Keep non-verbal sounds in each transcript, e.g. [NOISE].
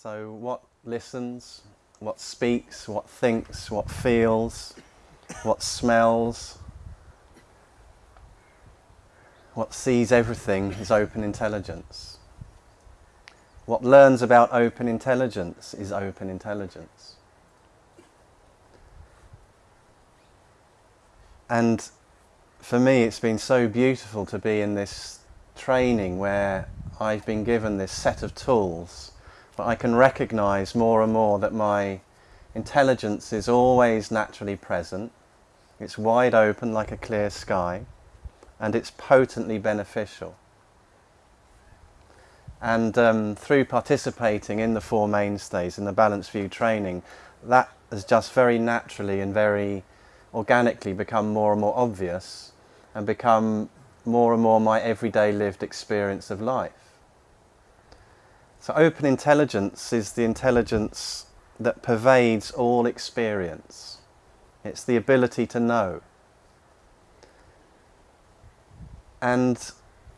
So what listens, what speaks, what thinks, what feels, what smells, what sees everything is open intelligence. What learns about open intelligence is open intelligence. And for me, it's been so beautiful to be in this training where I've been given this set of tools, but I can recognize more and more that my intelligence is always naturally present. It's wide open like a clear sky, and it's potently beneficial. And um, through participating in the Four Mainstays, in the Balanced View training, that has just very naturally and very organically become more and more obvious and become more and more my everyday lived experience of life. So open intelligence is the intelligence that pervades all experience. It's the ability to know. And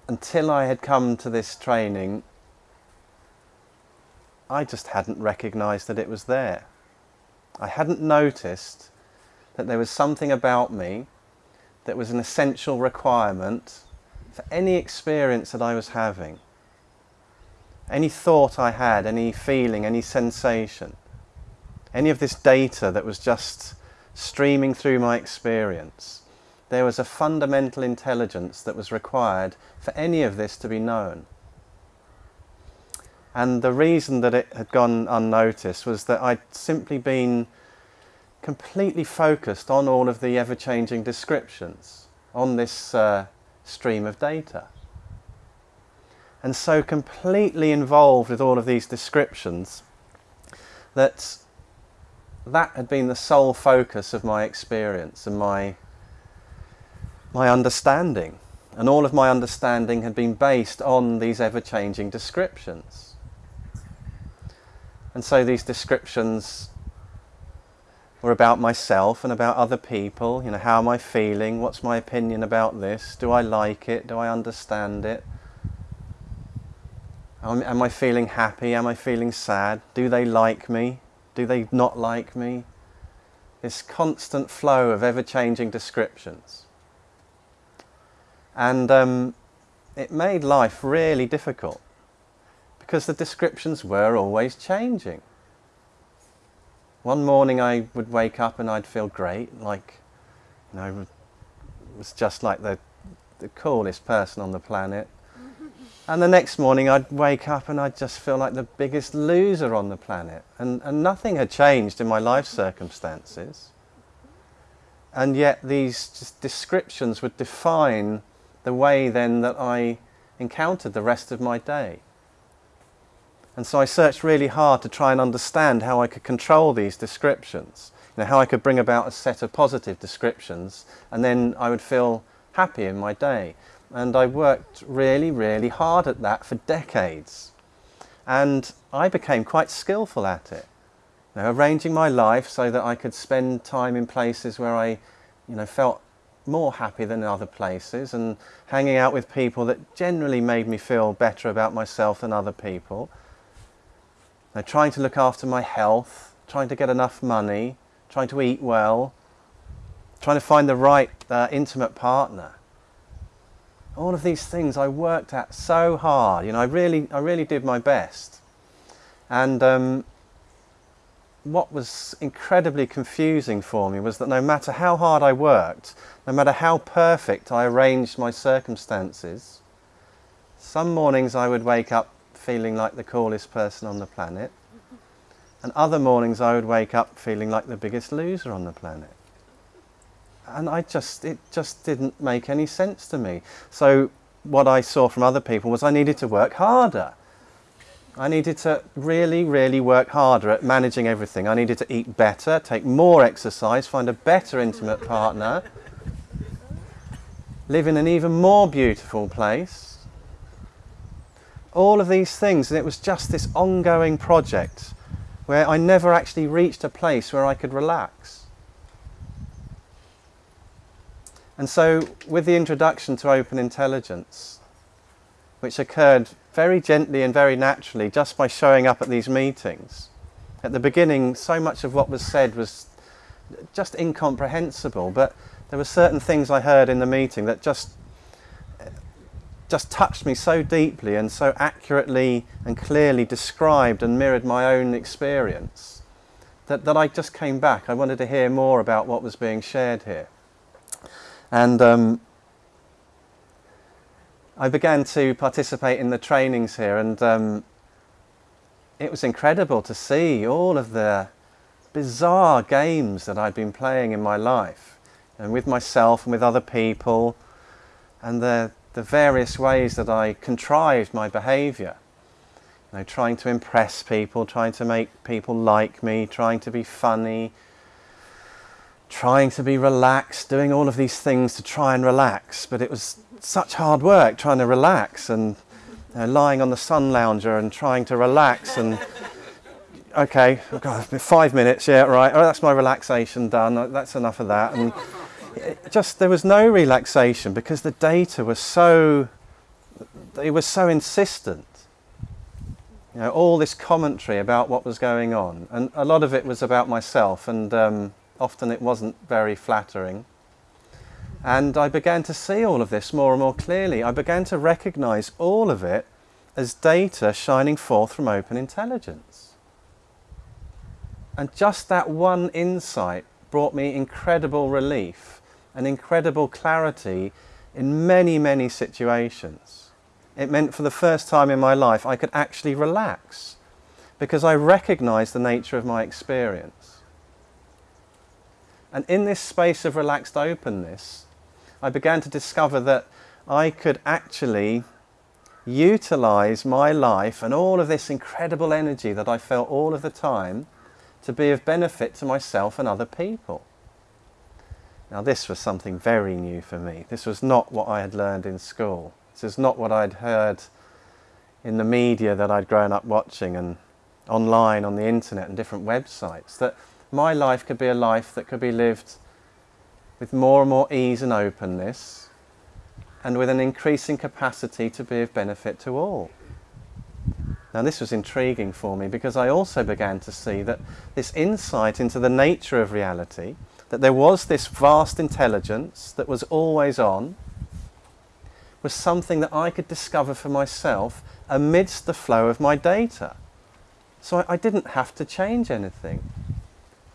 until I had come to this training, I just hadn't recognized that it was there. I hadn't noticed that there was something about me that was an essential requirement for any experience that I was having. Any thought I had, any feeling, any sensation, any of this data that was just streaming through my experience, there was a fundamental intelligence that was required for any of this to be known. And the reason that it had gone unnoticed was that I'd simply been completely focused on all of the ever-changing descriptions on this uh, stream of data. And so completely involved with all of these descriptions that that had been the sole focus of my experience and my my understanding. And all of my understanding had been based on these ever-changing descriptions. And so these descriptions were about myself and about other people. You know, how am I feeling? What's my opinion about this? Do I like it? Do I understand it? Am I feeling happy? Am I feeling sad? Do they like me? Do they not like me? This constant flow of ever-changing descriptions. And um, it made life really difficult because the descriptions were always changing. One morning I would wake up and I'd feel great, like, you know, was just like the, the coolest person on the planet. And the next morning I'd wake up and I'd just feel like the biggest loser on the planet. And, and nothing had changed in my life circumstances. And yet these descriptions would define the way then that I encountered the rest of my day. And so I searched really hard to try and understand how I could control these descriptions, you know, how I could bring about a set of positive descriptions and then I would feel happy in my day. And I worked really, really hard at that for decades. And I became quite skillful at it. You know, arranging my life so that I could spend time in places where I you know, felt more happy than other places and hanging out with people that generally made me feel better about myself than other people. Now, trying to look after my health, trying to get enough money, trying to eat well, trying to find the right uh, intimate partner. All of these things I worked at so hard. You know, I really, I really did my best. And um, what was incredibly confusing for me was that no matter how hard I worked, no matter how perfect I arranged my circumstances, some mornings I would wake up feeling like the coolest person on the planet. And other mornings I would wake up feeling like the biggest loser on the planet. And I just, it just didn't make any sense to me. So what I saw from other people was I needed to work harder. I needed to really, really work harder at managing everything. I needed to eat better, take more exercise, find a better intimate partner, live in an even more beautiful place, all of these things and it was just this ongoing project where I never actually reached a place where I could relax. And so with the introduction to open intelligence, which occurred very gently and very naturally just by showing up at these meetings. At the beginning, so much of what was said was just incomprehensible, but there were certain things I heard in the meeting that just just touched me so deeply and so accurately and clearly described and mirrored my own experience that, that I just came back. I wanted to hear more about what was being shared here. And um, I began to participate in the trainings here, and um, it was incredible to see all of the bizarre games that I'd been playing in my life, and with myself and with other people, and the, the various ways that I contrived my behaviour. You know, trying to impress people, trying to make people like me, trying to be funny, trying to be relaxed, doing all of these things to try and relax, but it was such hard work trying to relax and you know, lying on the sun lounger and trying to relax and okay, God, five minutes, yeah, right, oh, that's my relaxation done, that's enough of that. And just, there was no relaxation because the data was so, it was so insistent. You know, all this commentary about what was going on. And a lot of it was about myself and um, often it wasn't very flattering. And I began to see all of this more and more clearly. I began to recognize all of it as data shining forth from open intelligence. And just that one insight brought me incredible relief and incredible clarity in many, many situations. It meant for the first time in my life I could actually relax because I recognized the nature of my experience. And in this space of relaxed openness, I began to discover that I could actually utilize my life and all of this incredible energy that I felt all of the time to be of benefit to myself and other people. Now this was something very new for me. This was not what I had learned in school. This is not what I'd heard in the media that I'd grown up watching and online on the internet and different websites. That my life could be a life that could be lived with more and more ease and openness and with an increasing capacity to be of benefit to all. Now this was intriguing for me because I also began to see that this insight into the nature of reality, that there was this vast intelligence that was always on, was something that I could discover for myself amidst the flow of my data. So I, I didn't have to change anything.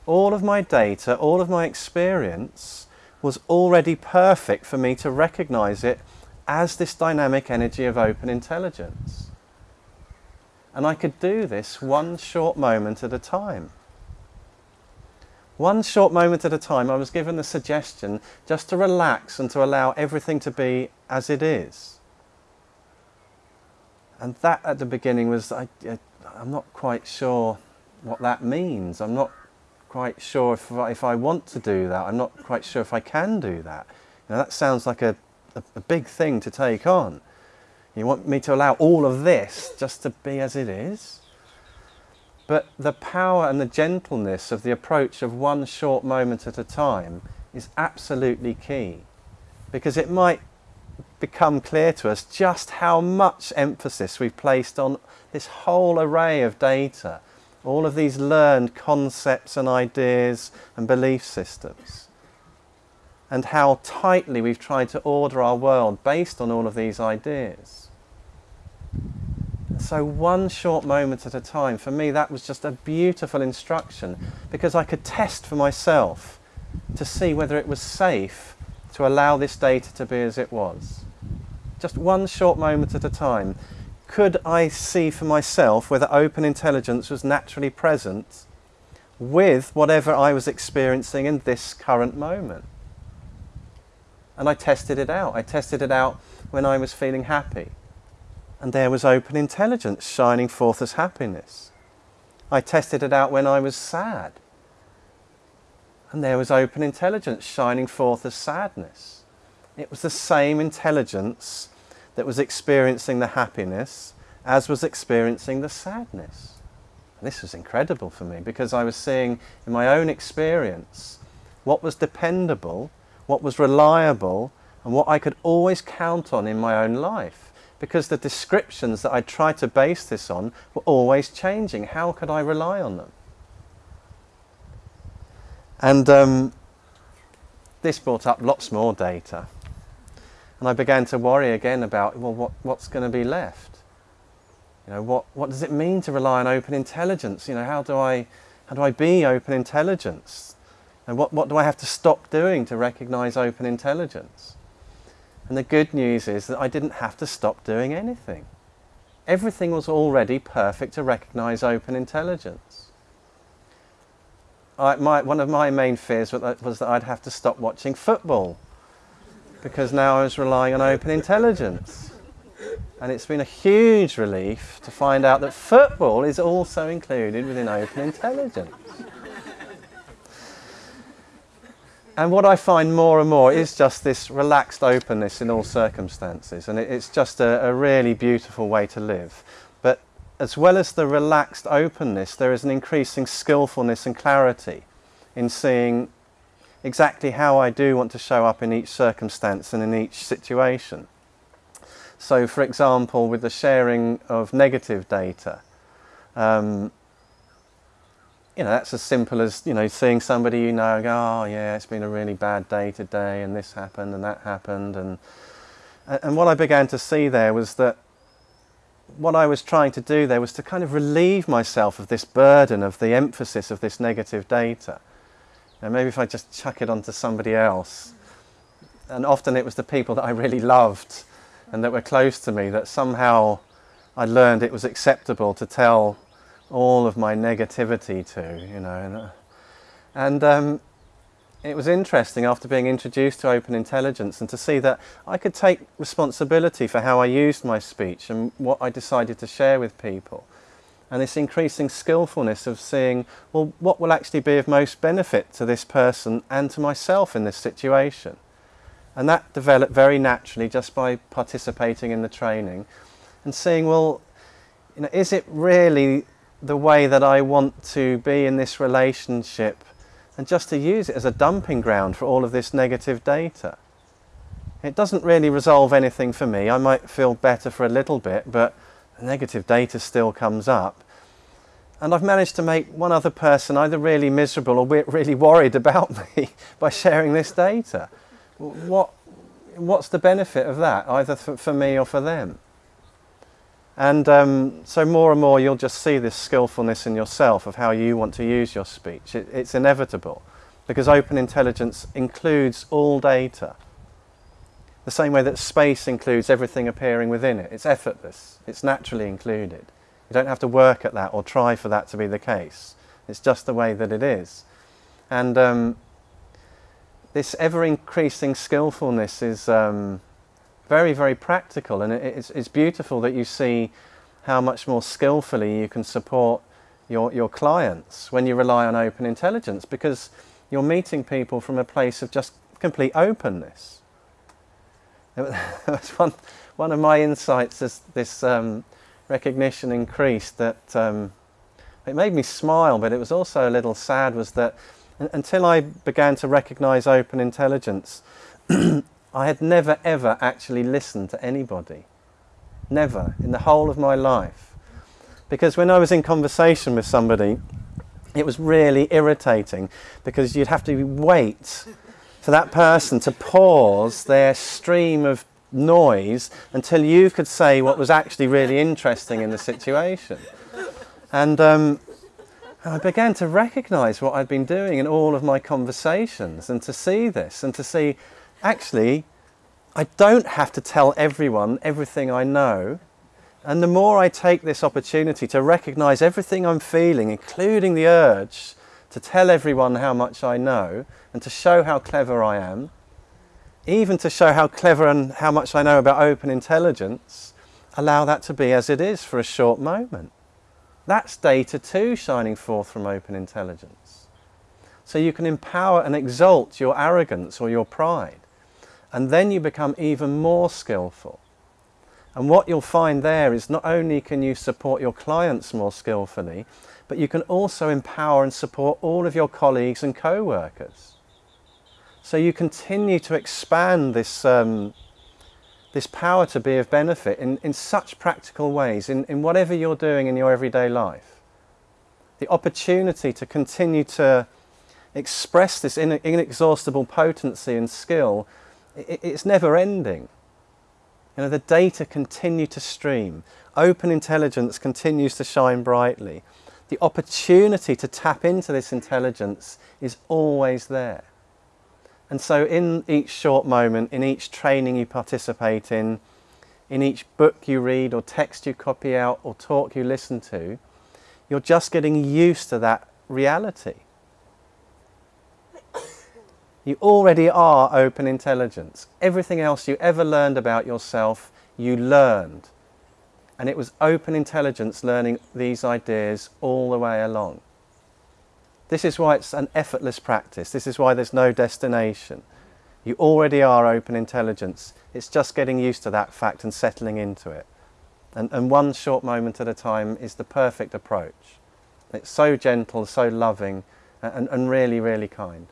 All of my data, all of my experience was already perfect for me to recognize it as this dynamic energy of open intelligence. And I could do this one short moment at a time. One short moment at a time, I was given the suggestion just to relax and to allow everything to be as it is. And that at the beginning was, I, I'm not quite sure what that means. I'm not quite sure if I, if I want to do that. I'm not quite sure if I can do that. Now that sounds like a, a, a big thing to take on. You want me to allow all of this just to be as it is? But the power and the gentleness of the approach of one short moment at a time is absolutely key. Because it might become clear to us just how much emphasis we've placed on this whole array of data all of these learned concepts and ideas and belief systems and how tightly we've tried to order our world based on all of these ideas. So one short moment at a time, for me that was just a beautiful instruction because I could test for myself to see whether it was safe to allow this data to be as it was. Just one short moment at a time could I see for myself whether open intelligence was naturally present with whatever I was experiencing in this current moment. And I tested it out. I tested it out when I was feeling happy. And there was open intelligence shining forth as happiness. I tested it out when I was sad. And there was open intelligence shining forth as sadness. It was the same intelligence that was experiencing the happiness as was experiencing the sadness. And this was incredible for me because I was seeing in my own experience what was dependable, what was reliable, and what I could always count on in my own life. because the descriptions that I tried to base this on were always changing. How could I rely on them? And um, this brought up lots more data. And I began to worry again about, well, what, what's going to be left? You know, what, what does it mean to rely on open intelligence? You know, how do I, how do I be open intelligence? And what, what do I have to stop doing to recognize open intelligence? And the good news is that I didn't have to stop doing anything. Everything was already perfect to recognize open intelligence. I, my, one of my main fears was that, was that I'd have to stop watching football because now I was relying on open intelligence. And it's been a huge relief to find out that football is also included within open intelligence. And what I find more and more is just this relaxed openness in all circumstances. And it's just a, a really beautiful way to live. But as well as the relaxed openness, there is an increasing skillfulness and clarity in seeing exactly how I do want to show up in each circumstance and in each situation. So, for example, with the sharing of negative data, um, you know, that's as simple as, you know, seeing somebody you know go, oh yeah, it's been a really bad day today and this happened and that happened. And, and what I began to see there was that what I was trying to do there was to kind of relieve myself of this burden of the emphasis of this negative data. And maybe if I just chuck it onto somebody else. And often it was the people that I really loved and that were close to me that somehow I learned it was acceptable to tell all of my negativity to, you know. And, uh, um, it was interesting after being introduced to open intelligence and to see that I could take responsibility for how I used my speech and what I decided to share with people. And this increasing skillfulness of seeing, well, what will actually be of most benefit to this person and to myself in this situation. And that developed very naturally just by participating in the training and seeing, well, you know, is it really the way that I want to be in this relationship and just to use it as a dumping ground for all of this negative data. It doesn't really resolve anything for me. I might feel better for a little bit, but negative data still comes up. And I've managed to make one other person either really miserable or really worried about [LAUGHS] me by sharing this data. What, what's the benefit of that, either for, me or for them? And um, so more and more you'll just see this skillfulness in yourself of how you want to use your speech. It, it's inevitable because open intelligence includes all data. The same way that space includes everything appearing within it. It's effortless. It's naturally included. You don't have to work at that or try for that to be the case. It's just the way that it is. And um, this ever-increasing skillfulness is... Um, very, very practical, and it's, it's beautiful that you see how much more skillfully you can support your, your clients when you rely on open intelligence because you're meeting people from a place of just complete openness. [LAUGHS] one, one of my insights as this um, recognition increased that um, it made me smile, but it was also a little sad, was that until I began to recognize open intelligence, [CLEARS THROAT] I had never ever actually listened to anybody. Never, in the whole of my life. Because when I was in conversation with somebody, it was really irritating because you'd have to wait for that person to pause their stream of noise until you could say what was actually really interesting in the situation. And um, I began to recognize what I'd been doing in all of my conversations and to see this and to see actually, I don't have to tell everyone everything I know. And the more I take this opportunity to recognize everything I'm feeling, including the urge to tell everyone how much I know and to show how clever I am, even to show how clever and how much I know about open intelligence, allow that to be as it is for a short moment. That's data too shining forth from open intelligence. So you can empower and exalt your arrogance or your pride. And then you become even more skillful. And what you'll find there is not only can you support your clients more skillfully, but you can also empower and support all of your colleagues and co-workers. So you continue to expand this, um, this power to be of benefit in, in such practical ways, in, in whatever you're doing in your everyday life. The opportunity to continue to express this inexhaustible potency and skill, it, it's never ending. You know, the data continue to stream. Open intelligence continues to shine brightly. The opportunity to tap into this intelligence is always there. And so in each short moment, in each training you participate in, in each book you read or text you copy out or talk you listen to, you're just getting used to that reality. You already are open intelligence. Everything else you ever learned about yourself, you learned. And it was open intelligence learning these ideas all the way along. This is why it's an effortless practice. This is why there's no destination. You already are open intelligence. It's just getting used to that fact and settling into it. And, and one short moment at a time is the perfect approach. It's so gentle, so loving, and, and really, really kind.